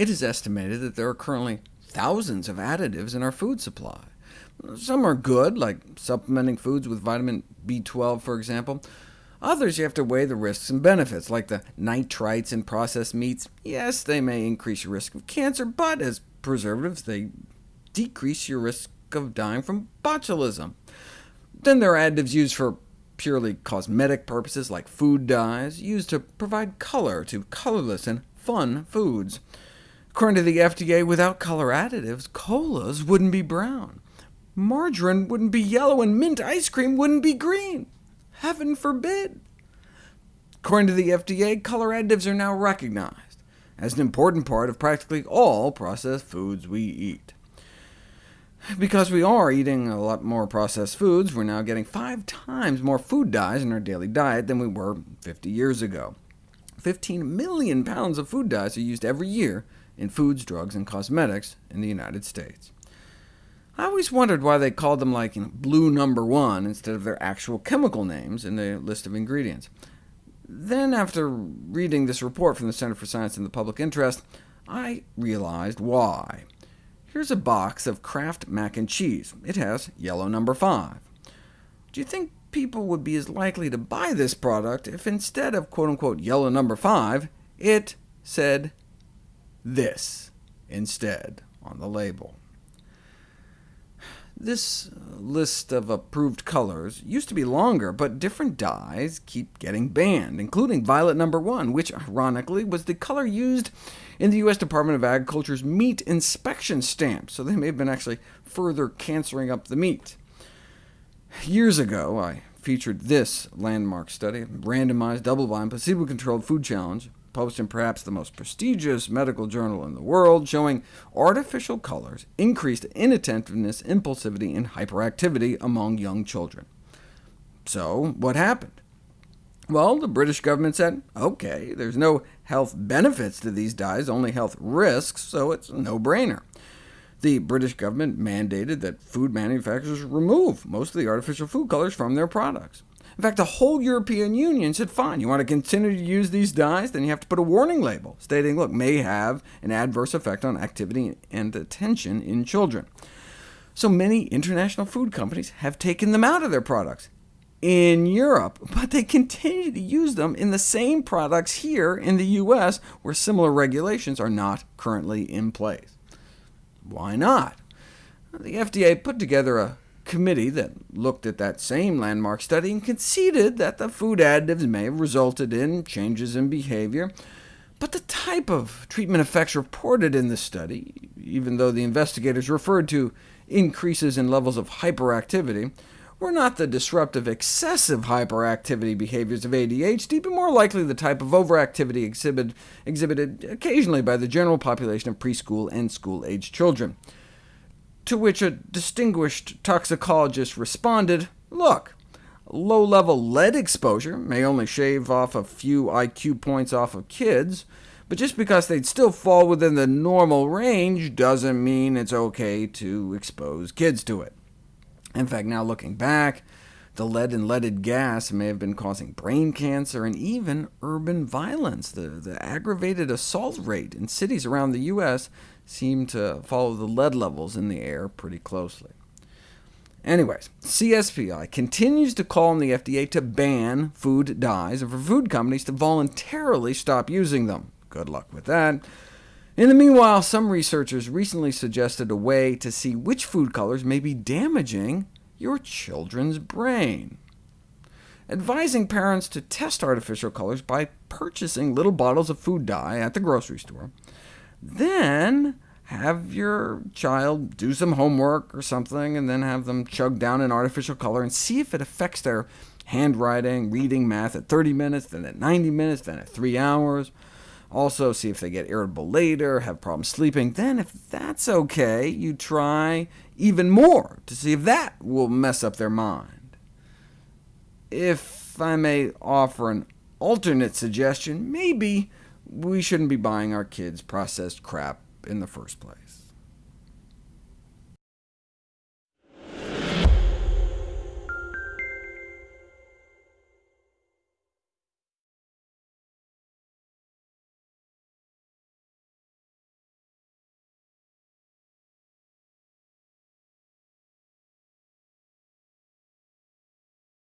It is estimated that there are currently thousands of additives in our food supply. Some are good, like supplementing foods with vitamin B12, for example. Others you have to weigh the risks and benefits, like the nitrites in processed meats. Yes, they may increase your risk of cancer, but as preservatives, they decrease your risk of dying from botulism. Then there are additives used for purely cosmetic purposes, like food dyes, used to provide color to colorless and fun foods. According to the FDA, without color additives, colas wouldn't be brown, margarine wouldn't be yellow, and mint ice cream wouldn't be green. Heaven forbid! According to the FDA, color additives are now recognized as an important part of practically all processed foods we eat. Because we are eating a lot more processed foods, we're now getting five times more food dyes in our daily diet than we were 50 years ago. 15 million pounds of food dyes are used every year in foods, drugs, and cosmetics in the United States. I always wondered why they called them like you know, blue number one instead of their actual chemical names in the list of ingredients. Then, after reading this report from the Center for Science and the Public Interest, I realized why. Here's a box of Kraft mac and cheese. It has yellow number 5. Do you think people would be as likely to buy this product if instead of quote-unquote yellow number 5, it said this instead on the label. This list of approved colors used to be longer, but different dyes keep getting banned, including violet number 1, which ironically was the color used in the U.S. Department of Agriculture's meat inspection stamp, so they may have been actually further cancering up the meat. Years ago, I featured this landmark study, randomized, double-blind, placebo-controlled food challenge, published in perhaps the most prestigious medical journal in the world, showing artificial colors increased inattentiveness, impulsivity, and hyperactivity among young children. So what happened? Well, the British government said, OK, there's no health benefits to these dyes, only health risks, so it's a no-brainer. The British government mandated that food manufacturers remove most of the artificial food colors from their products. In fact, the whole European Union said, fine, you want to continue to use these dyes? Then you have to put a warning label stating, look, may have an adverse effect on activity and attention in children. So many international food companies have taken them out of their products in Europe, but they continue to use them in the same products here in the US, where similar regulations are not currently in place. Why not? The FDA put together a committee that looked at that same landmark study and conceded that the food additives may have resulted in changes in behavior, but the type of treatment effects reported in this study, even though the investigators referred to increases in levels of hyperactivity, were not the disruptive excessive hyperactivity behaviors of ADHD, but more likely the type of overactivity exhibit, exhibited occasionally by the general population of preschool and school-aged children to which a distinguished toxicologist responded, look, low-level lead exposure may only shave off a few IQ points off of kids, but just because they'd still fall within the normal range doesn't mean it's OK to expose kids to it. In fact, now looking back, the lead and leaded gas may have been causing brain cancer and even urban violence. The, the aggravated assault rate in cities around the U.S. seemed to follow the lead levels in the air pretty closely. Anyways, CSPI continues to call on the FDA to ban food dyes, and for food companies to voluntarily stop using them. Good luck with that. In the meanwhile, some researchers recently suggested a way to see which food colors may be damaging your children's brain. Advising parents to test artificial colors by purchasing little bottles of food dye at the grocery store, then have your child do some homework or something, and then have them chug down an artificial color and see if it affects their handwriting, reading, math at 30 minutes, then at 90 minutes, then at 3 hours. Also, see if they get irritable later, have problems sleeping. Then, if that's OK, you try even more to see if that will mess up their mind. If I may offer an alternate suggestion, maybe we shouldn't be buying our kids processed crap in the first place.